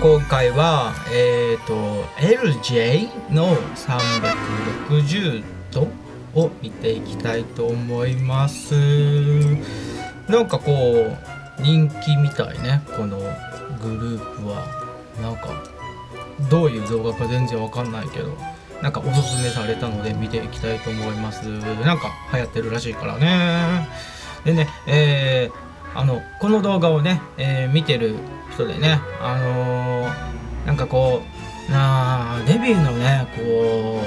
今回はえっ、ー、と LJ の360度を見ていきたいと思います。なんかこう人気みたいねこのグループは。なんかどういう動画か全然わかんないけどなんかおすすめされたので見ていきたいと思います。なんか流行ってるらしいからね。でねえー、あのこの動画をね、えー、見てる人でねあのー、なんかこうなあデビューのねこ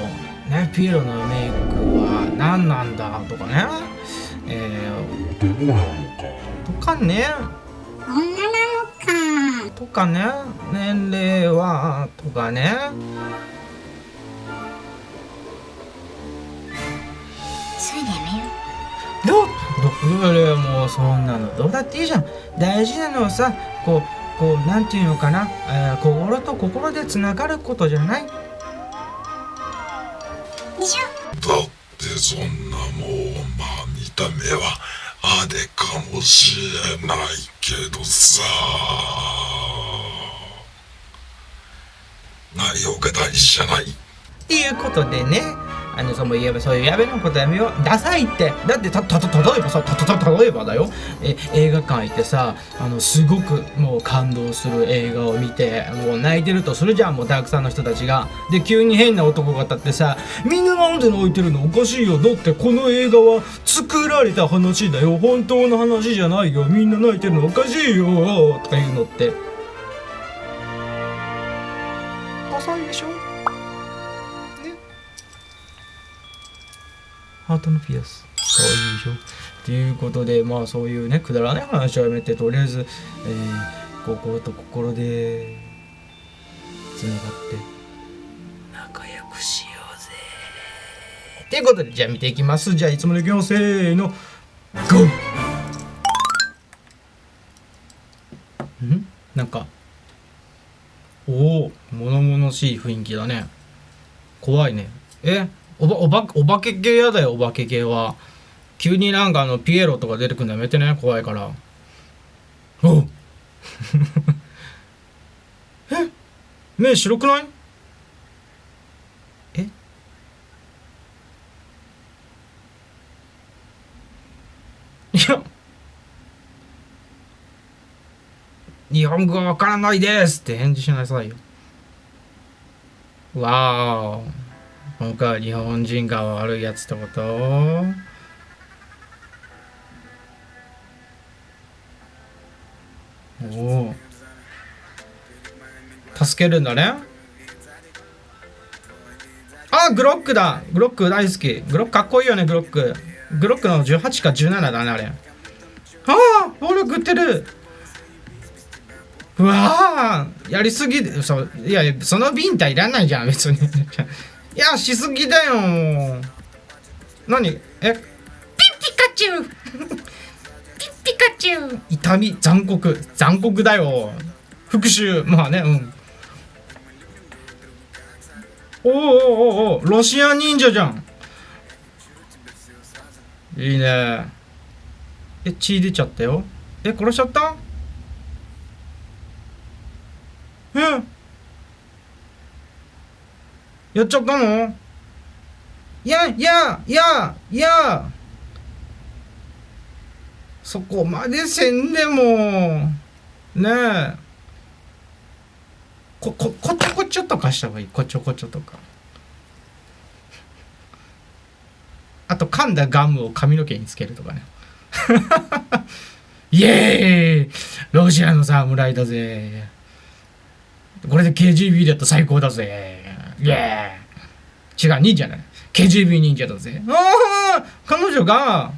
うねピエロのメイクは何なんだとかねえー、とかね。女なのか。とかね。年齢はとかね。それでやめよどどれもうそん。なのどうだっていいじゃん。大事なのはさこうこうなん。ていうのかな、えー、心と心でつながることじゃないでしょだってそん。なもうまあ見た目はあれかもしれないけどさ内容が大事じゃないっていうことでねあのその言えばそういうやべのことやめよう。ダサいって。だってたたた例えばさたたた例えばだよ。え映画館行ってさあのすごくもう感動する映画を見てもう泣いてるとするじゃんもうたくさんの人たちが。で急に変な男が立ってさみんななんで泣いてるの？おかしいよ。だってこの映画は作られた話だよ。本当の話じゃないよ。みんな泣いてるの？おかしいよとかいうのって。ハートのピアス。かわいいでしょっていうことでまあそういうねくだらない話はやめてとりあえず、えー、心と心でつながって仲良くしようぜ。っていうことでじゃあ見ていきます。じゃあいつものいきますせーのゴー。ん？なんかおお物々しい雰囲気だね。怖いね。え？おばおばお化け系やだよお化け系は。急になんかあのピエロとか出てくるのやめてね怖いから。お え？目白くない？え？いや。日本語わからないですって返事しなさいよ。わー今回は日本人が悪いやつってこと？おお助けるんだね。あグロックだ。グロック大好き。グロックかっこいいよねグロック。グロックの18か17だねあれ。ああ俺食ってる。うわやりすぎそういやそのビンタいらないじゃん別に。いやしすぎだよ。何？え？ピッピカチュウ。ピッピカチュウ。痛み残酷。残酷だよ。復讐。まあねうん。おおおおおロシア忍者じゃん。いいね。え血出ちゃったよ。え殺しちゃった？うんやっちゃったの？いやいやいやいや。そこまでせんでも。ねえ。こここちょこちょとかした方がいい。こちょこちょとか。あと噛んだガムを髪の毛につけるとかね。イエーイ！ロシアの侍だぜ。これで KGB だったら最高だぜ。イエー違う忍者ね KGB 忍者だぜ。ああ彼女が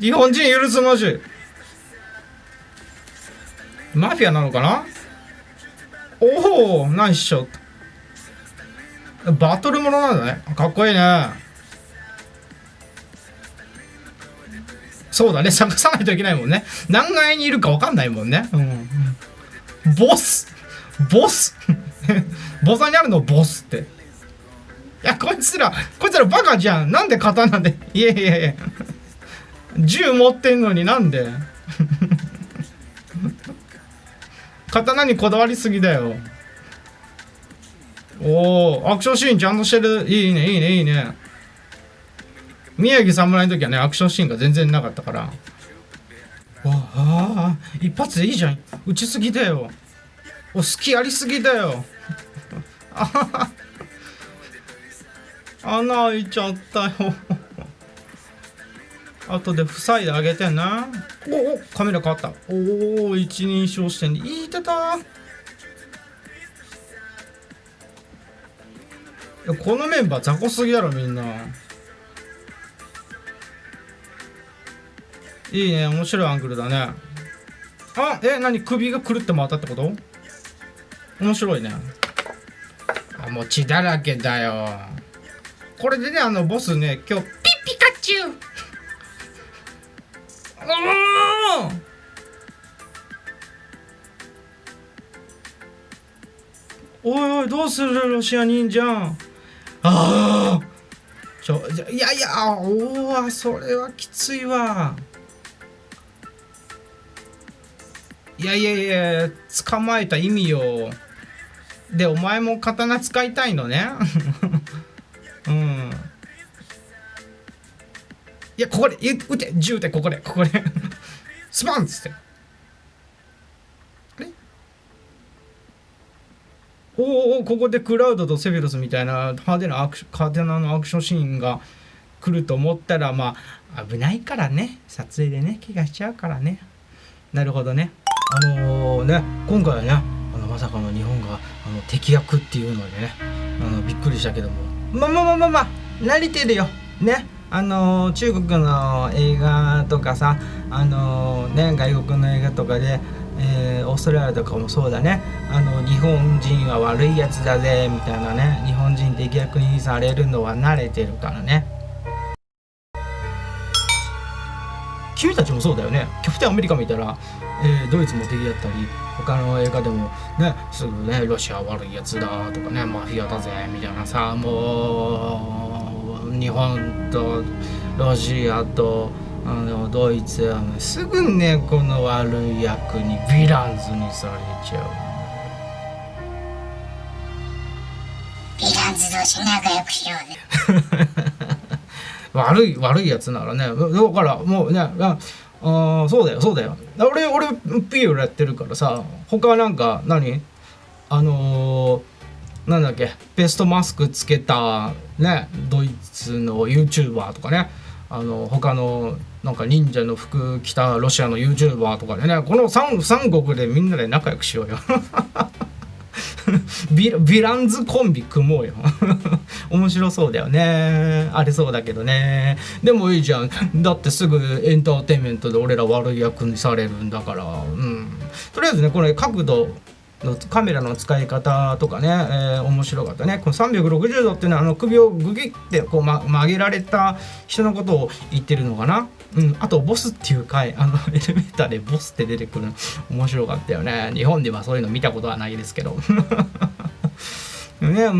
日本人許すまじ。マフィアなのかな？おおナイスショット。バトルものなんだね。かっこいいね。そうだね。探さないといけないもんね。何階にいるか分かんないもんね。うん。ボス。ボス。ボサにあるのボスって。いや、こいつら、こいつらバカじゃん。なんで刀で？いやいやいや。銃持ってんのになんで？刀にこだわりすぎだよおおアクションシーンちゃんとしてるいいねいいねいいね宮城侍の時はねアクションシーンが全然なかったからわあ一発でいいじゃん打ちすぎだよお好きやりすぎだよ。穴開いちゃったよ。後で塞いであげてなおおカメラ変わった。おお一人称視点で。いいてた。このメンバー雑魚すぎだろみんな。いいね。面白いアングルだね。あえ何？首がくるって回ったってこと？面白いね。あもう血だらけだよ。これでねあのボスね今日ピッピカチュウ。おー。おいおいどうするロシア忍者。ああちょいやいやおおそれはきついわ。いやいやいや捕まえた意味よ。でお前も刀使いたいのね。うん。いやここで撃て。銃でここで。ここで。スパンっつって。あれおおここでクラウドとセフィロスみたいな派手なアクシ派手なのアクションシーンが来ると思ったらまあ危ないからね。撮影でね怪我しちゃうからね。なるほどね。あのー、ね今回はねまさかの日本があの敵役っていうのでねあのびっくりしたけども。まあまあまあまあまあ慣れてるよ。ね。あの、中国の映画とかさあの、ね外国の映画とかでえー、オーストラリアとかもそうだね。あの日本人は悪いやつだぜみたいなね。日本人敵役にされるのは慣れてるからね。君たちもそうだよね。キャプテンアメリカ見たら、えー、ドイツも敵だったり。他の映画でもねすぐねロシア悪いやつだとかねマフィアだぜみたいなさもう日本とロシアとあのドイツはねすぐねこの悪い役にヴィランズにされちゃう。ヴィランズ同士仲良くしようね。悪い悪いやつならねだからもうねああそうだよそうだよ。俺俺ピーヨやってるからさ他なんか何？あのー、なんだっけ？ベストマスクつけたねドイツの YouTuber とかね。あの他のなんか忍者の服着たロシアの YouTuber とかでね。この 3, 三国でみんなで仲良くしようよ。ヴィランズコンビ組もうよ。面白そうだよね。ありそうだけどね。でもいいじゃん。だってすぐエンターテインメントで俺ら悪い役にされるんだから。うん。とりあえずねこれ角度のカメラの使い方とかね、えー、面白かったね。この360度っていうのはあの首をグギってこう、ま、曲げられた人のことを言ってるのかな。うん、あとボスっていう回あの エレベーターでボスって出てくるの面白かったよね。日本ではそういうの見たことはないですけど。ねうんうんうんう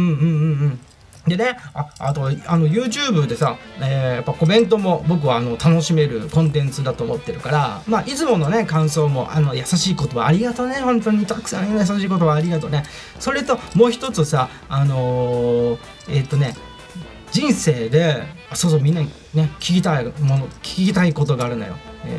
ん。でね、ああとあの YouTube でさ、えー、やっぱコメントも僕はあの楽しめるコンテンツだと思ってるから、まあ、いつものね感想もあの優しい言葉ありがとうね本当にたくさん優しい言葉ありがとうね。それともう一つさあのー、えっ、とね人生でそうそうみんなにね聞きたいもの聞きたいことがあるのよ、え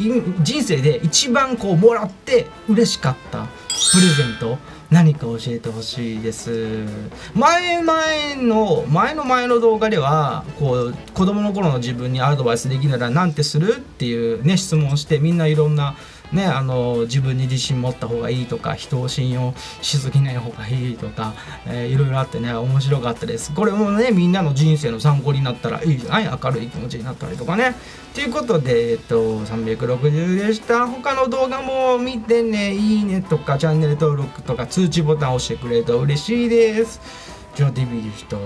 ー、人生で一番こうもらって嬉しかったプレゼント何か教えてほしいです。前前の前の前の動画ではこう子供の頃の自分にアドバイスできならなんてするっていうね質問をしてみんないろんなね、あの自分に自信持った方がいいとか人を信用しすぎない方がいいとか、えー、いろいろあってね面白かったです。これもねみんなの人生の参考になったらいいじゃない？明るい気持ちになったりとかね。ということで、えっと、360でした。他の動画も見てねいいねとかチャンネル登録とか通知ボタン押してくれると嬉しいです。ジョー TV でした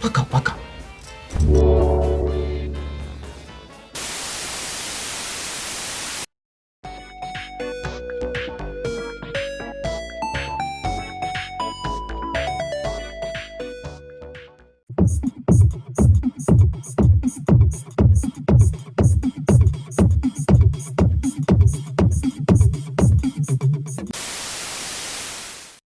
パカパカ。